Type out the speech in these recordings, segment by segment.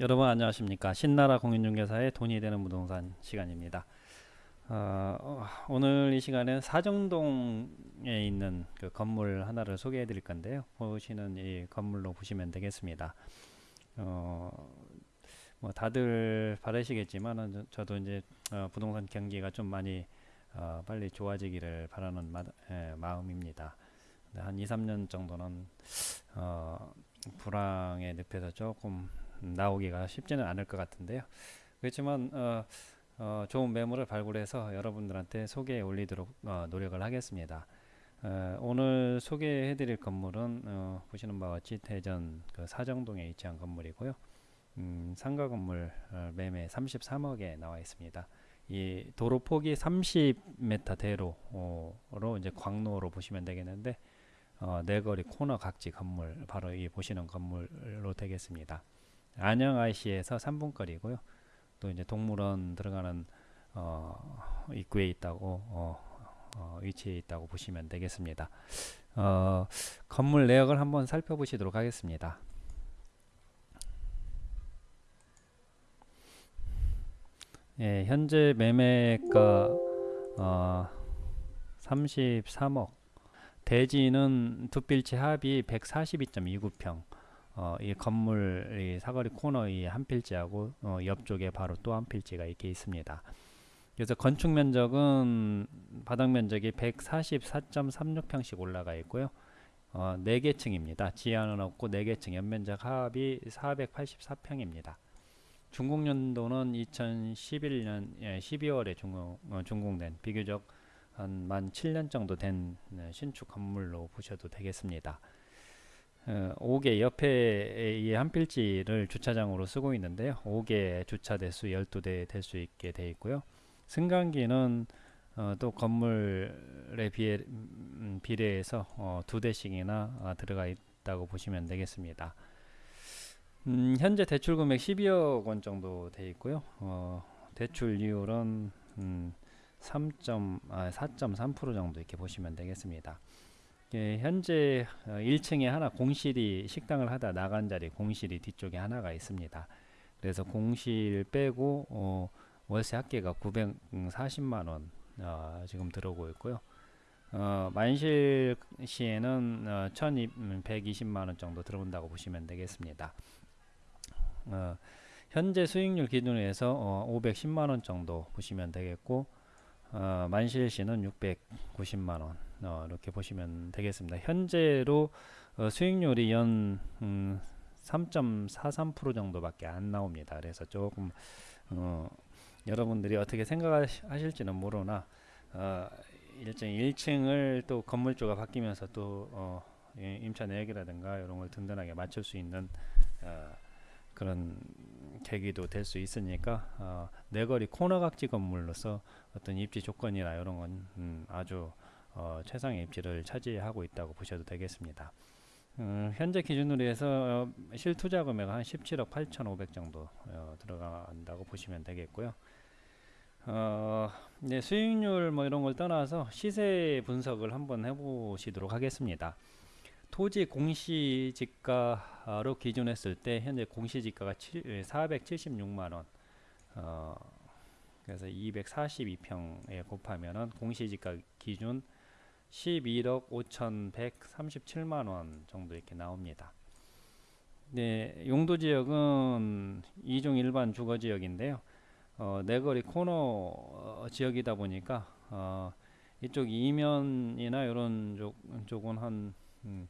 여러분 안녕하십니까? 신나라 공인중개사의 돈이 되는 부동산 시간입니다. 어, 오늘 이 시간에 사정동에 있는 그 건물 하나를 소개해 드릴 건데요. 보시는 이 건물로 보시면 되겠습니다. 어, 뭐 다들 바라시겠지만 저도 이제 어, 부동산 경기가 좀 많이 어, 빨리 좋아지기를 바라는 마, 예, 마음입니다. 한 2, 3년 정도는 어, 불황의 늪에서 조금 나오기가 쉽지는 않을 것 같은데요. 그렇지만 어, 어, 좋은 매물을 발굴해서 여러분들한테 소개해 올리도록 어, 노력을 하겠습니다. 어, 오늘 소개해 드릴 건물은 어, 보시는 바와 같이 대전 그 사정동에 위치한 건물이고요. 음, 상가 건물 어, 매매 33억에 나와 있습니다. 이 도로 폭이 30m 대로로 이제 광로로 보시면 되겠는데 어, 내거리 코너 각지 건물 바로 이 보시는 건물로 되겠습니다. 안녕 IC에서 3분 거리고요. 또 이제 동물원 들어가는 어, 입구에 있다고 어, 어, 위치에 있다고 보시면 되겠습니다. 어, 건물 내역을 한번 살펴보시도록 하겠습니다. 예, 현재 매매가 33억 대지는 두 필지 합이 142.29평 어, 이 건물 이 사거리 코너 이 한 필지하고 어, 옆쪽에 바로 또 한 필지가 이렇게 있습니다. 그래서 건축 면적은 바닥 면적이 144.36평씩 올라가 있고요. 어, 4개 층입니다. 지하는 없고 4개 층 연면적 합이 484평입니다. 준공 연도는 2011년 예, 12월에 준공, 어, 준공된 비교적 한 만 7년 정도 된 네, 신축 건물로 보셔도 되겠습니다. 어, 5개 옆에 이한 필지를 주차장으로 쓰고 있는데요. 5개 주차 대수 12대 될 수 있게 되어 있고요. 승강기는 어, 또 건물에 비해, 음, 비례해서 어, 두 대씩이나 어, 들어가 있다고 보시면 되겠습니다. 음, 현재 대출 금액 12억 원 정도 되어 있고요. 어, 대출 이율은 음, 3. 아, 4.3% 정도 이렇게 보시면 되겠습니다. 예, 현재 1층에 어, 하나 공실이 식당을 하다 나간 자리 공실이 뒤쪽에 하나가 있습니다. 그래서 공실 빼고 어, 월세 합계가 940만 원 어, 지금 들어오고 있고요. 어, 만실 시에는 어, 1120만 원 정도 들어온다고 보시면 되겠습니다. 어, 현재 수익률 기준으로 해서 어, 510만 원 정도 보시면 되겠고 어, 만실시는 690만 원 어, 이렇게 보시면 되겠습니다. 현재로 어, 수익률이 연 음, 3.43% 정도밖에 안 나옵니다. 그래서 조금 어, 여러분들이 어떻게 생각하실지는 모르나 어, 일정 1층을 또 건물주가 바뀌면서 또 어, 임차 내역이라든가 이런 걸 든든하게 맞출 수 있는 어, 그런 계기도 될 수 있으니까 어, 내거리 코너각지 건물로서 어떤 입지 조건이나 이런 건 음, 아주 어, 최상의 입지를 차지하고 있다고 보셔도 되겠습니다. 음, 현재 기준으로 해서 어, 실투자 금액 한 17억 8,500 정도 어, 들어간다고 보시면 되겠고요. 어, 네, 수익률 뭐 이런 걸 떠나서 시세 분석을 한번 해보시도록 하겠습니다. 토지 공시지가로 기준했을 때 현재 공시지가가 476만 원. 어, 그래서 242평에 곱하면은 공시지가 기준 11억 5,137만 원 정도 이렇게 나옵니다. 네, 용도 지역은 이중 일반 주거 지역인데요. 어, 내거리 코너 어, 지역이다 보니까 어, 이쪽 이면이나 이런 쪽, 쪽은 한 음,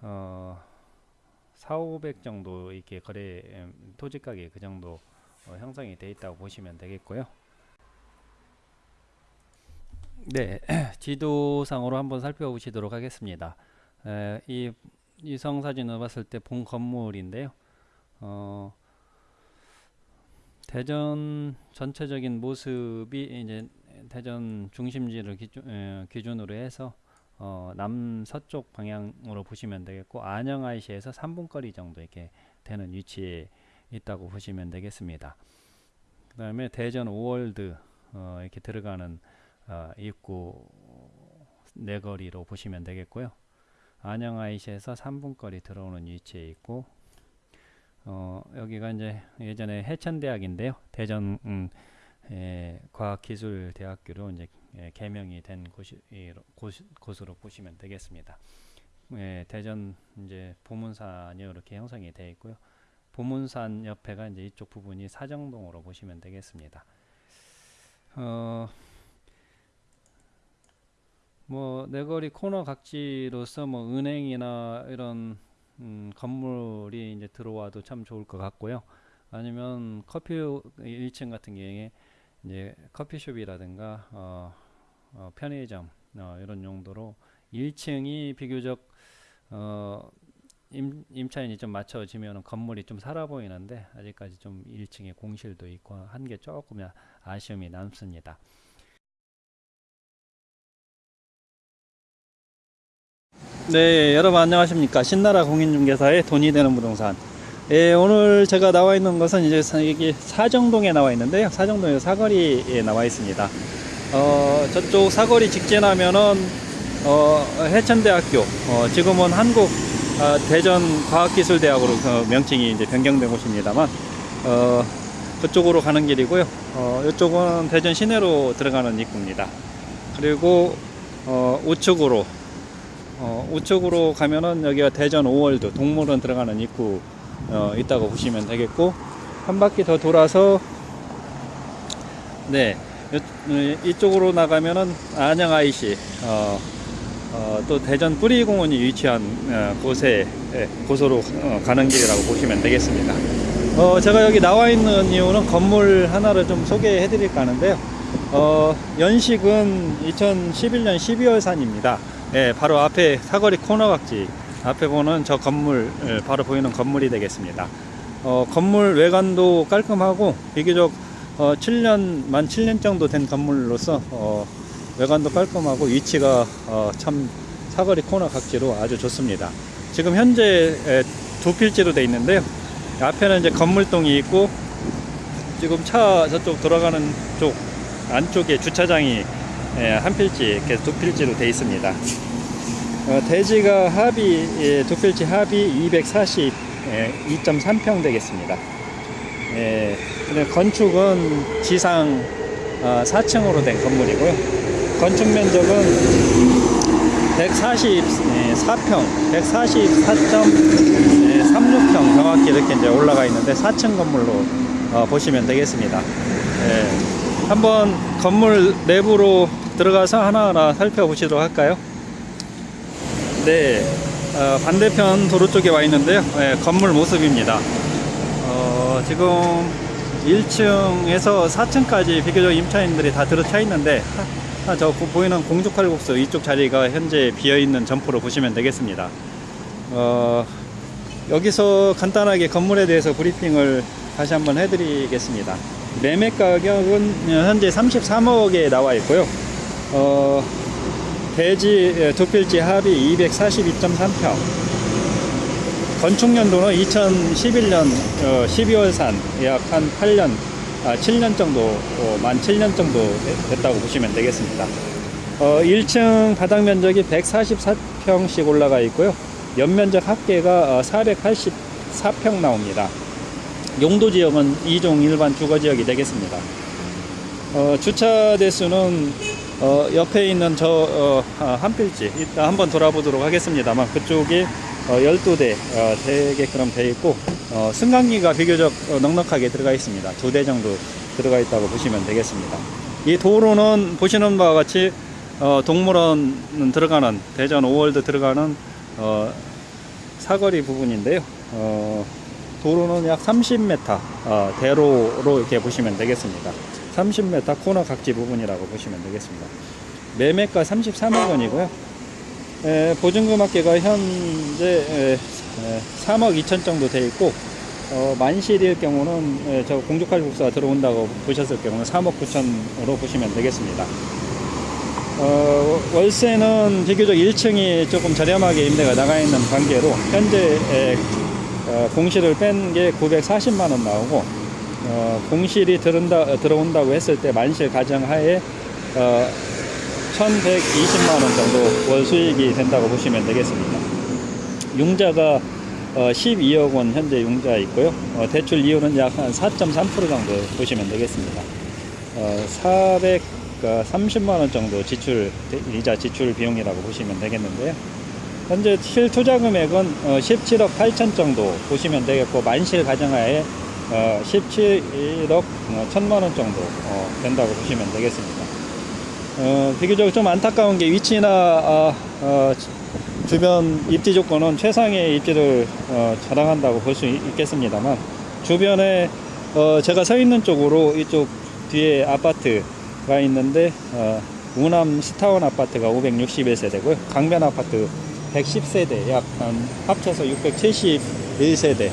어, 4, 500 정도 이렇게 거래 음, 토지 가격 그 정도 어, 형성이 되어 있다고 보시면 되겠고요. 네, 지도상으로 한번 살펴보시도록 하겠습니다. 에, 이 이성 사진을 봤을 때 본 건물인데요. 어, 대전 전체적인 모습이 이제 대전 중심지를 기준, 에, 기준으로 해서 어, 남서쪽 방향으로 보시면 되겠고 안영 IC에서 3분 거리 정도 이렇게 되는 위치에 있다고 보시면 되겠습니다. 그 다음에 대전 5월드 어, 이렇게 들어가는 어, 입구 내거리로 보시면 되겠고요. 안영 IC에서 3분 거리 들어오는 위치에 있고 어, 여기가 이제 예전에 해천대학인데요. 대전 음, 예, 과학기술대학교로 이제 예, 개명이 된 곳이, 이, 곳, 곳으로 보시면 되겠습니다. 예, 대전 이제 보문산이 이렇게 형성이 되어 있고요. 보문산 옆에가 이제 이쪽 부분이 사정동으로 보시면 되겠습니다. 어, 뭐 내거리 코너 각지로서 뭐 은행이나 이런 음, 건물이 이제 들어와도 참 좋을 것 같고요. 아니면 커피 1층 같은 경우에 이제 커피숍이라든가 어, 어, 편의점 어, 이런 용도로 1층이 비교적 어, 임, 임차인이 좀 맞춰지면 건물이 좀 살아 보이는데 아직까지 좀 1층에 공실도 있고 한 게 조금 아쉬움이 남습니다. 네, 여러분 안녕하십니까? 신나라 공인중개사의 돈이 되는 부동산. 예, 오늘 제가 나와 있는 것은 이제 사정동에 나와 있는데요. 사정동에 사거리에 나와 있습니다. 어, 저쪽 사거리 직진하면은 어, 해천대학교, 어, 지금은 한국 어, 대전과학기술대학으로 그 명칭이 이제 변경된 곳입니다만, 어, 그쪽으로 가는 길이고요. 어, 이쪽은 대전 시내로 들어가는 입구입니다. 그리고 어, 우측으로 어, 우측으로 가면은 여기가 대전 5월드 동물원 들어가는 입구 어, 있다고 보시면 되겠고 한 바퀴 더 돌아서 네 이, 이쪽으로 나가면은 안양 IC 어, 어, 또 대전 뿌리공원이 위치한 어, 곳에 예, 곳으로 어, 가는 길이라고 보시면 되겠습니다. 어, 제가 여기 나와 있는 이유는 건물 하나를 좀 소개해 드릴까 하는데요. 어, 연식은 2011년 12월 산입니다. 예, 바로 앞에 사거리 코너각지 앞에 보는 저 건물 예, 바로 보이는 건물이 되겠습니다. 어, 건물 외관도 깔끔하고 비교적 어, 7년 만 7년 정도 된 건물로서 어, 외관도 깔끔하고 위치가 어, 참 사거리 코너 각지로 아주 좋습니다. 지금 현재 에, 두 필지로 되어 있는데요. 앞에는 이제 건물동이 있고 지금 차 저쪽 돌아가는 쪽 안쪽에 주차장이 예, 한 필지, 이렇게 두 필지로 되어 있습니다. 어, 대지가 합이, 예, 두 필지 합이 240, 예, 2.3평 되겠습니다. 예, 근데 건축은 지상 어, 4층으로 된 건물이고요. 건축 면적은 144평, 144.36평 정확히 이렇게 이제 올라가 있는데 4층 건물로 어, 보시면 되겠습니다. 예, 한번 건물 내부로 들어가서 하나하나 살펴보시도록 할까요? 네, 어, 반대편 도로 쪽에 와 있는데요. 예, 건물 모습입니다. 어, 지금 1층에서 4층까지 비교적 임차인들이 다 들어차 있는데 아, 저 보이는 공주칼국수 이쪽 자리가 현재 비어있는 점포로 보시면 되겠습니다. 어, 여기서 간단하게 건물에 대해서 브리핑을 다시 한번 해드리겠습니다. 매매 가격은 현재 33억에 나와 있고요. 어, 대지 두 필지 합이 242.3평. 건축 연도는 2011년 어, 12월산 약 한 8년, 아, 7년 정도, 어, 만 7년 정도 됐다고 보시면 되겠습니다. 어, 1층 바닥 면적이 144평씩 올라가 있고요. 연면적 합계가 484평 나옵니다. 용도 지역은 2종 일반 주거 지역이 되겠습니다. 어, 주차 대수는 어, 옆에 있는 저 어, 한 필지 이따 한번 돌아보도록 하겠습니다만 그쪽에 어, 12대 어, 되게끔 되어 있고 어, 승강기가 비교적 어, 넉넉하게 들어가 있습니다. 두 대 정도 들어가 있다고 보시면 되겠습니다. 이 도로는 보시는 바와 같이 어, 동물원 들어가는 대전 5월드 들어가는 어, 사거리 부분인데요. 어, 도로는 약 30m 어, 대로로 이렇게 보시면 되겠습니다. 30m 코너 각지 부분이라고 보시면 되겠습니다. 매매가 33억 원이고요. 에, 보증금 합계가 현재 에, 에, 3억 2천 정도 돼 있고 어, 만실일 경우는 에, 저 공주칼국수가 들어온다고 보셨을 경우는 3억 9천으로 보시면 되겠습니다. 어, 월세는 비교적 1층이 조금 저렴하게 임대가 나가 있는 관계로 현재 에, 어, 공실을 뺀 게 940만 원 나오고 어, 공실이 들은다, 어, 들어온다고 했을 때 만실 가정하에 어, 1120만 원 정도 월 수익이 된다고 보시면 되겠습니다. 융자가 어, 12억 원 현재 융자 있고요. 어, 대출 이율은 약 한 4.3% 정도 보시면 되겠습니다. 어, 430만 원 정도 지출 이자 지출 비용이라고 보시면 되겠는데요. 현재 실투자 금액은 어, 17억 8천 정도 보시면 되겠고 만실 가정하에 어, 17억 어, 1천만 원 정도 어, 된다고 보시면 되겠습니다. 어, 비교적 좀 안타까운 게 위치나 아, 어, 주변 입지 조건은 최상의 입지를 어, 자랑한다고 볼 수 있겠습니다만 주변에 어, 제가 서 있는 쪽으로 이쪽 뒤에 아파트가 있는데 어, 우남 스타원 아파트가 561세대고요 강변 아파트 110세대 약 한 합쳐서 671세대.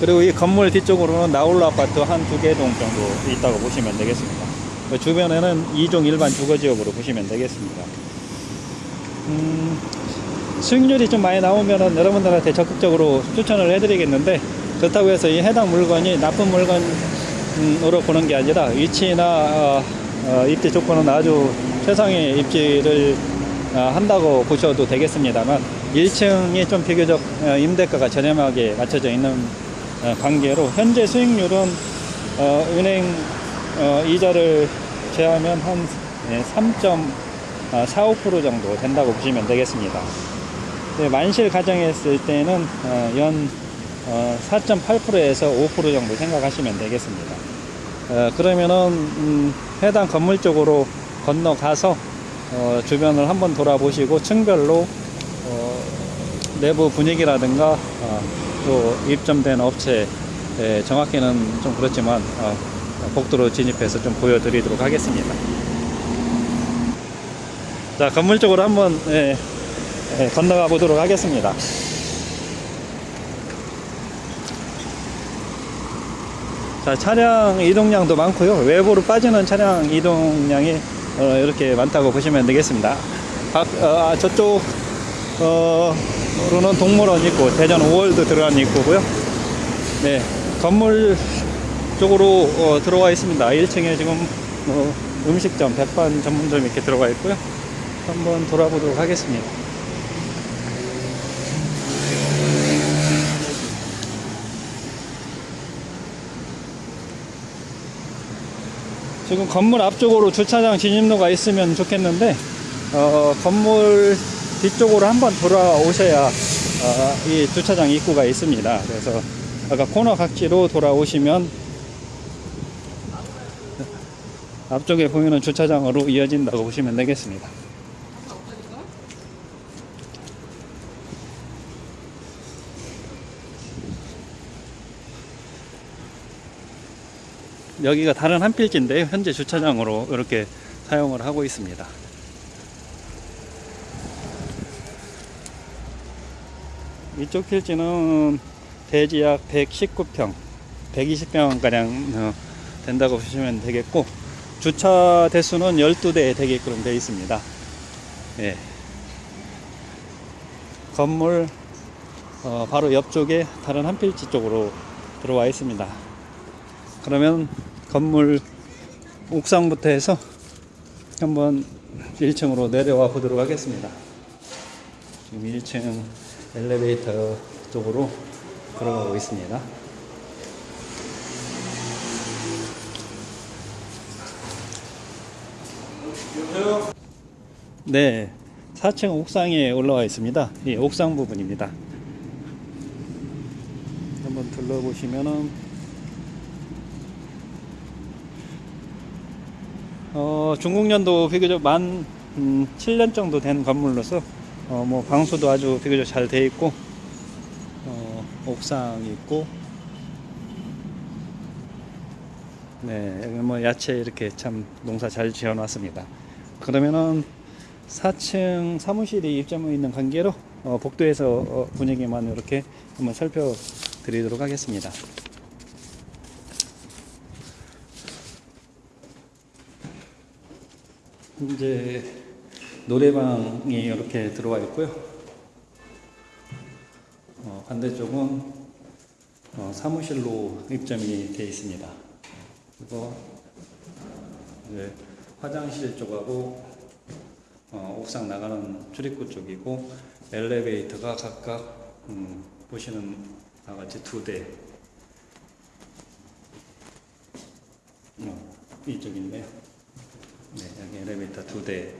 그리고 이 건물 뒤쪽으로는 나홀로 아파트 한 두 개 동 정도 있다고 보시면 되겠습니다. 그 주변에는 2종 일반 주거지역으로 보시면 되겠습니다. 음, 수익률이 좀 많이 나오면은 여러분들한테 적극적으로 추천을 해드리겠는데 그렇다고 해서 이 해당 물건이 나쁜 물건으로 보는 게 아니라 위치나 어, 어, 입지 조건은 아주 최상의 입지를 어, 한다고 보셔도 되겠습니다만 1층이 좀 비교적 어, 임대가가 저렴하게 맞춰져 있는 어, 관계로 현재 수익률은 어, 은행 어, 이자를 제하면 한 3.45% 정도 된다고 보시면 되겠습니다. 네, 만실 가정했을 때는 어, 연 어, 4.8%에서 5% 정도 생각하시면 되겠습니다. 어, 그러면은 음, 해당 건물 쪽으로 건너가서 어, 주변을 한번 돌아보시고 층별로 어, 내부 분위기라든가 어, 또 입점된 업체 예, 정확히는 좀 그렇지만 어, 복도로 진입해서 좀 보여드리도록 하겠습니다. 자 건물 쪽으로 한번 예, 예, 건너가 보도록 하겠습니다. 자, 차량 이동량도 많고요. 외부로 빠지는 차량 이동량이 어, 이렇게 많다고 보시면 되겠습니다. 박, 어, 아, 저쪽 어, 로는 동물원 있고 대전 5월드 들어간 있고요. 네, 건물 쪽으로 어, 들어와 있습니다. 1층에 지금 어, 음식점, 백반 전문점 이렇게 들어가 있고요. 한번 돌아보도록 하겠습니다. 지금 건물 앞쪽으로 주차장 진입로가 있으면 좋겠는데 어, 건물 뒤쪽으로 한번 돌아오셔야 어, 이 주차장 입구가 있습니다. 그래서 아까 코너 각지로 돌아오시면 앞쪽에 보이는 주차장으로 이어진다고 보시면 되겠습니다. 여기가 다른 한 필지인데요. 현재 주차장으로 이렇게 사용을 하고 있습니다. 이쪽 필지는 대지 약 119평, 120평 가량 어, 된다고 보시면 되겠고 주차 대수는 12대 되게끔 되어 있습니다. 예. 건물 어, 바로 옆쪽에 다른 한 필지 쪽으로 들어와 있습니다. 그러면 건물 옥상부터 해서 한번 1층으로 내려와 보도록 하겠습니다. 지금 1층 엘리베이터 쪽으로 들어가고 있습니다. 네, 4층 옥상에 올라와 있습니다. 이 옥상 부분입니다. 한번 둘러보시면은 어, 중국년도 비교적 만 음, 7년 정도 된 건물로서 어, 뭐 방수도 아주 비교적 잘 돼 있고 어, 옥상이 있고 네 여기 뭐 야채 이렇게 참 농사 잘 지어 놨습니다. 그러면은 4층 사무실이 입점해 있는 관계로 어, 복도에서 어, 분위기만 이렇게 한번 살펴드리도록 하겠습니다 이제 노래방이 이렇게 들어와 있고요. 어, 반대쪽은 어, 사무실로 입점이 되어 있습니다. 그리고 이제 화장실 쪽하고 어, 옥상 나가는 출입구 쪽이고 엘리베이터가 각각 음, 보시는 나같이 두 대. 어, 이쪽인데요. 네, 여기 엘리베이터 두대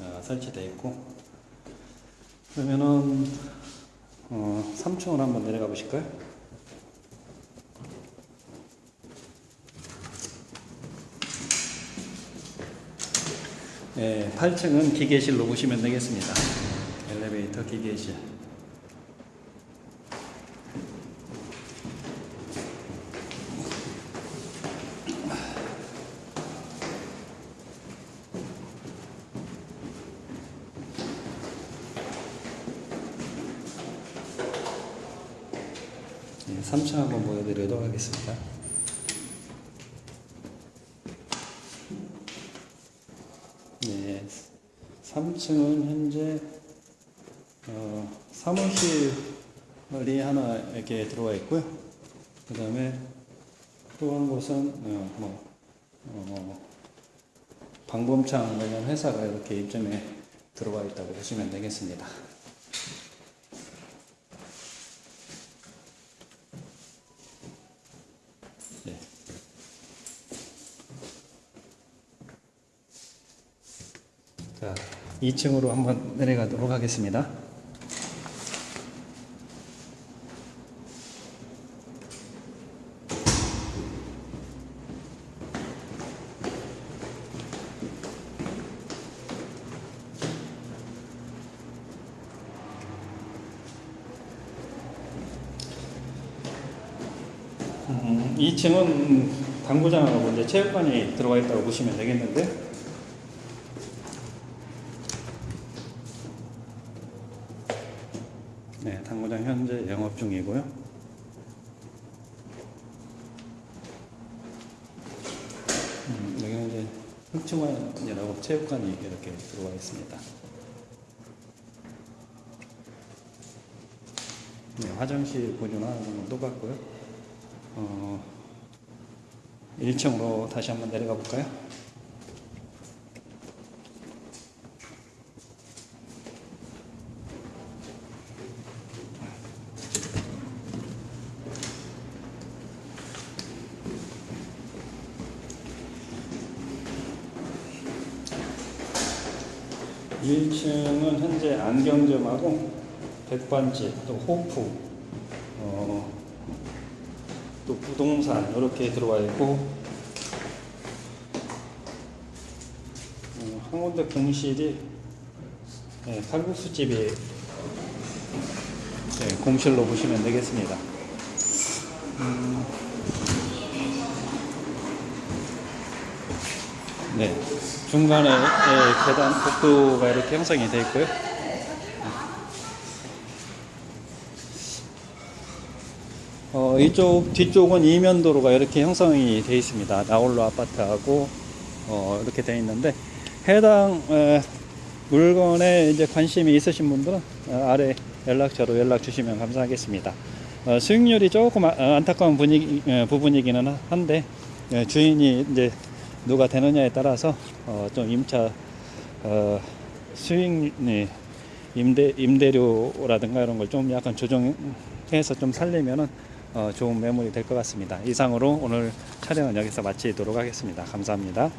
어, 설치되어 있고. 그러면은 어, 3층으로 한번 내려가 보실까요? 네, 8층은 기계실로 보시면 되겠습니다. 엘리베이터 기계실. 네, 3층 한번 보여드리도록 하겠습니다. 네, 3층은 현재 어, 사무실이 하나 이렇게 들어와 있고요. 그 다음에 또 한 곳은 어, 뭐 어, 방범창 관련 회사가 이렇게 입점에 들어와 있다고 보시면 되겠습니다. 네. 자, 2층으로 한번 내려가도록 하겠습니다. 음, 2층은 당구장하고 이제 체육관이 들어가 있다고 보시면 되겠는데 네, 당구장 현재 영업 중이고요. 음, 여기는 이제 흑층원이라고 체육관이 이렇게 들어와 있습니다. 네, 화장실 보존하는 건 똑같고요. 어, 1층으로 다시 한번 내려가 볼까요? 일 1층은 현재 안경점하고 백반집, 또 호프, 어, 또 부동산 이렇게 들어와 있고 어, 한 군데 공실이 네, 칼국수 집이 네, 공실로 보시면 되겠습니다. 음, 네, 중간에 예, 계단 복도가 이렇게 형성이 되어 있고요. 어, 이쪽 뒤쪽은 이면 도로가 이렇게 형성이 되어 있습니다. 나홀로 아파트하고 어, 이렇게 되어 있는데 해당 에, 물건에 이제 관심이 있으신 분들은 어, 아래 연락처로 연락 주시면 감사하겠습니다. 어, 수익률이 조금 아, 어, 안타까운 분위기, 에, 부분이기는 한데 에, 주인이 이제 누가 되느냐에 따라서 어, 좀 임차 어, 수익 임대 임대료라든가 이런 걸 좀 약간 조정해서 좀 살리면은 어, 좋은 매물이 될것 같습니다. 이상으로 오늘 촬영은 여기서 마치도록 하겠습니다. 감사합니다.